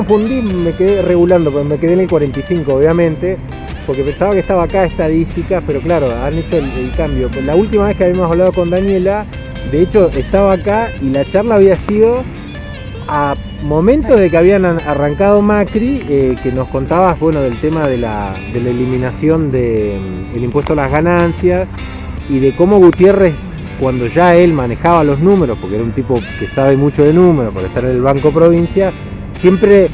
confundí, me quedé regulando, porque me quedé en el 45, obviamente, porque pensaba que estaba acá estadísticas, pero claro, han hecho el, cambio. La última vez que habíamos hablado con Daniela, de hecho, estaba acá y la charla había sido a momentos de que habían arrancado Macri, eh, que nos contabas, bueno, del tema de la, eliminación del mm, impuesto a las ganancias y de cómo Gutiérrez, cuando ya él manejaba los números, porque era un tipo que sabe mucho de números, por estar en el Banco Provincia, siempre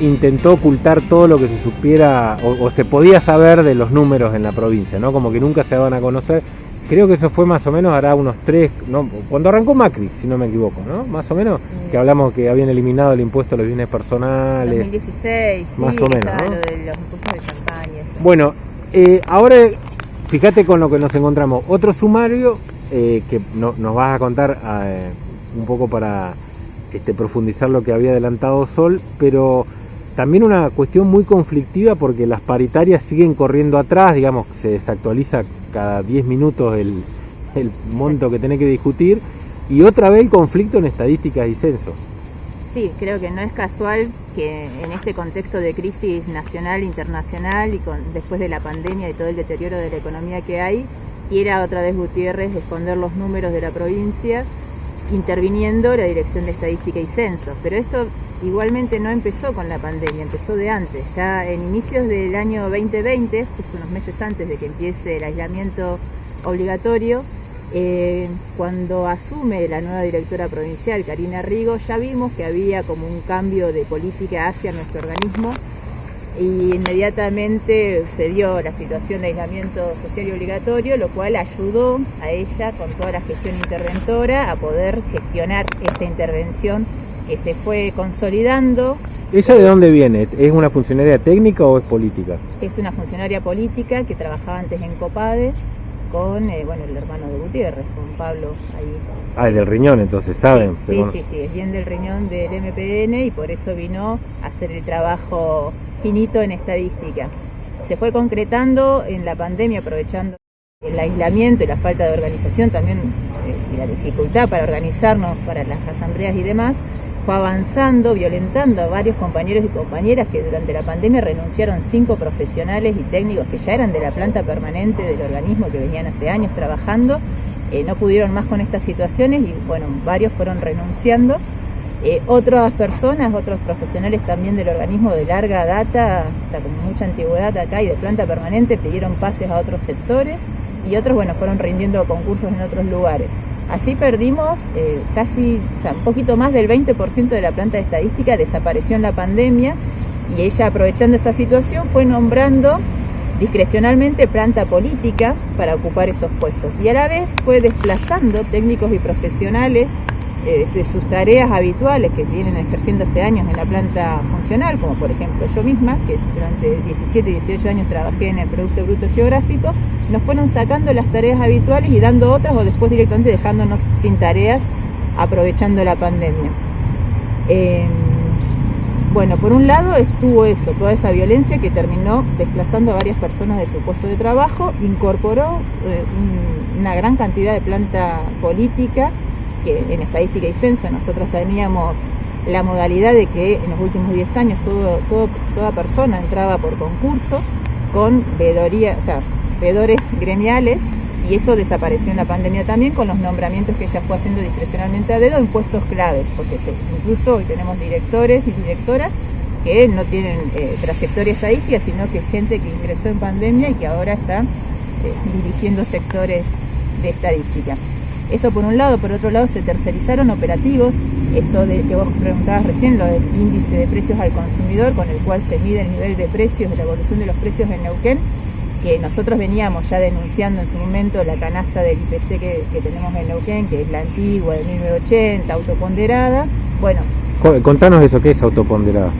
intentó ocultar todo lo que se supiera o, se podía saber de los números en la provincia, ¿no? Como que nunca se daban a conocer. Creo que eso fue más o menos, hará unos tres, ¿no? cuando arrancó Macri, si no me equivoco, ¿no? Más o menos, que hablamos que habían eliminado el impuesto a los bienes personales. 2016, más o menos. ¿no? de los impuestos de campaña. Bueno, eh, ahora fíjate con lo que nos encontramos. Otro sumario eh, que nos vas a contar eh, un poco para este, profundizar lo que había adelantado Sol, pero también una cuestión muy conflictiva porque las paritarias siguen corriendo atrás, digamos, se desactualiza cada 10 minutos el, monto que tiene que discutir, y otra vez el conflicto en estadísticas y censos. Sí, creo que no es casual que en este contexto de crisis nacional, internacional y con, después de la pandemia y todo el deterioro de la economía que hay, quiera otra vez Gutiérrez esconder los números de la provincia interviniendo la Dirección de Estadística y Censos. Pero esto igualmente no empezó con la pandemia, empezó de antes. Ya en inicios del año 2020, justo unos meses antes de que empiece el aislamiento obligatorio, eh, cuando asume la nueva directora provincial, Karina Rigo, ya vimos que había como un cambio de política hacia nuestro organismo y inmediatamente se dio la situación de aislamiento social y obligatorio, lo cual ayudó a ella con toda la gestión interventora a poder gestionar esta intervención que se fue consolidando. ¿Ella de dónde viene? ¿Es una funcionaria técnica o es política? Es una funcionaria política que trabajaba antes en Copade con eh, bueno, el hermano de Gutiérrez, con Pablo ahí. Ah, es del riñón entonces, ¿saben? Sí, sí, sí, es bien del riñón del MPN y por eso vino a hacer el trabajo finito en estadística. Se fue concretando en la pandemia aprovechando el aislamiento y la falta de organización, también eh, y la dificultad para organizarnos para las asambleas y demás, fue avanzando, violentando a varios compañeros y compañeras que durante la pandemia renunciaron cinco profesionales y técnicos que ya eran de la planta permanente del organismo, que venían hace años trabajando, eh, no pudieron más con estas situaciones y bueno, varios fueron renunciando. Eh, otras personas, otros profesionales también del organismo de larga data, o sea, con mucha antigüedad acá y de planta permanente, pidieron pases a otros sectores y otros, bueno, fueron rindiendo concursos en otros lugares. Así perdimos eh, casi, o sea, un poquito más del 20% de la planta de estadística, desapareció en la pandemia y ella aprovechando esa situación fue nombrando discrecionalmente planta política para ocupar esos puestos. Y a la vez fue desplazando técnicos y profesionales eh, sus tareas habituales que vienen ejerciendo hace años en la planta funcional, como por ejemplo yo misma, que durante 17 y 18 años trabajé en el Producto Bruto Geográfico, nos fueron sacando las tareas habituales y dando otras o después directamente dejándonos sin tareas aprovechando la pandemia. Em, bueno, por un lado estuvo eso, toda esa violencia que terminó desplazando a varias personas de su puesto de trabajo, incorporó eh, una gran cantidad de planta política que en estadística y censo nosotros teníamos la modalidad de que en los últimos 10 años toda persona entraba por concurso con veedoría, o sea, veedores gremiales y eso desapareció en la pandemia también con los nombramientos que ella fue haciendo discrecionalmente a dedo en puestos claves, porque incluso hoy tenemos directores y directoras que no tienen eh, trayectoria estadística, sino que es gente que ingresó en pandemia y que ahora está eh, dirigiendo sectores de estadística. Eso por un lado, por otro lado se tercerizaron operativos, esto de que vos preguntabas recién, lo del índice de precios al consumidor, con el cual se mide el nivel de precios, de la evolución de los precios en Neuquén, que nosotros veníamos ya denunciando en su momento la canasta del IPC que, tenemos en Neuquén, que es la antigua de 1980, autoponderada. Bueno. Contanos eso, ¿qué es autoponderada?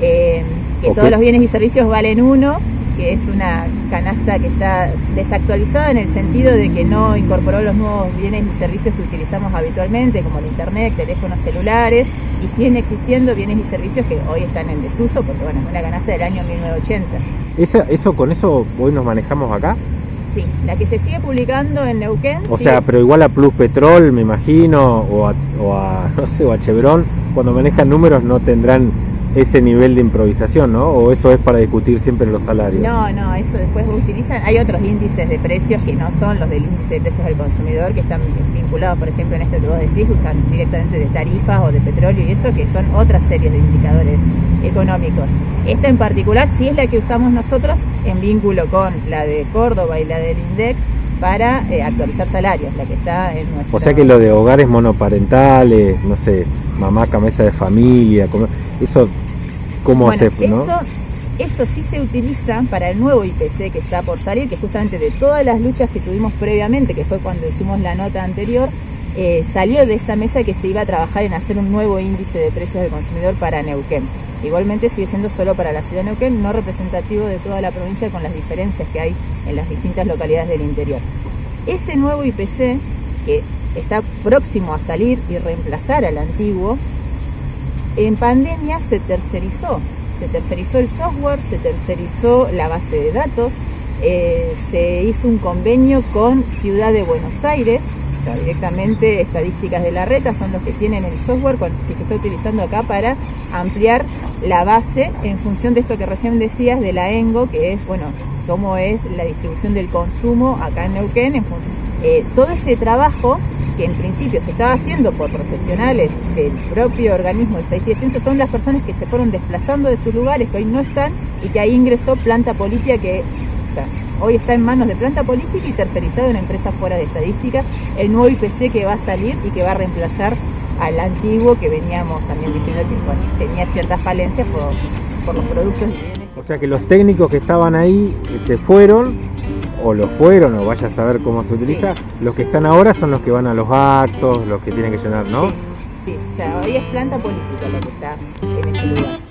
Eh, que todos los bienes y servicios valen uno que es una canasta que está desactualizada en el sentido de que no incorporó los nuevos bienes y servicios que utilizamos habitualmente, como el internet, teléfonos celulares, y siguen existiendo bienes y servicios que hoy están en desuso, porque bueno, es una canasta del año 1980. ¿Esa, ¿Eso con eso hoy nos manejamos acá? Sí, la que se sigue publicando en Neuquén. O sea, pero igual a Plus Petrol, me imagino, o a, o a, no sé, o a Chevron, cuando manejan números no tendrán ese nivel de improvisación, ¿no? ¿O eso es para discutir siempre los salarios? No, no, eso después utilizan, hay otros índices de precios que no son los del índice de precios del consumidor, que están vinculados, por ejemplo, en este que vos decís, usan directamente de tarifas o de petróleo y eso, que son otras series de indicadores económicos. Esta en particular sí es la que usamos nosotros en vínculo con la de Córdoba y la del INDEC, para eh, actualizar salarios, la que está en nuestro... O sea que lo de hogares monoparentales, no sé, mamá, cabeza de familia, eso ¿Cómo bueno, eso, eso sí se utiliza para el nuevo IPC que está por salir, que justamente de todas las luchas que tuvimos previamente, que fue cuando hicimos la nota anterior, eh, salió de esa mesa que se iba a trabajar en hacer un nuevo índice de precios del consumidor para Neuquén. Igualmente sigue siendo solo para la ciudad de Neuquén, no representativo de toda la provincia con las diferencias que hay en las distintas localidades del interior. Ese nuevo IPC, que está próximo a salir y reemplazar al antiguo, en pandemia se tercerizó, se tercerizó el software, se tercerizó la base de datos, eh, se hizo un convenio con Ciudad de Buenos Aires, o sea, directamente estadísticas de la reta son los que tienen el software que se está utilizando acá para ampliar la base en función de esto que recién decías de la ENGO, que es, bueno, cómo es la distribución del consumo acá en Neuquén. En eh, todo ese trabajo que en principio se estaba haciendo por profesionales del propio organismo de estadística y ciencia, son las personas que se fueron desplazando de sus lugares, que hoy no están, y que ahí ingresó Planta Política, que hoy está en manos de Planta Política y tercerizado en empresas fuera de estadística, el nuevo IPC que va a salir y que va a reemplazar al antiguo que veníamos también diciendo que tenía ciertas falencias por, por los productos. O sea que los técnicos que estaban ahí se fueron o lo fueron, o vaya a saber cómo se utiliza. Los que están ahora son los que van a los actos, los que tienen que llenar, ¿no? Sí, sí. o sea, hoy es planta política lo que está en ese lugar.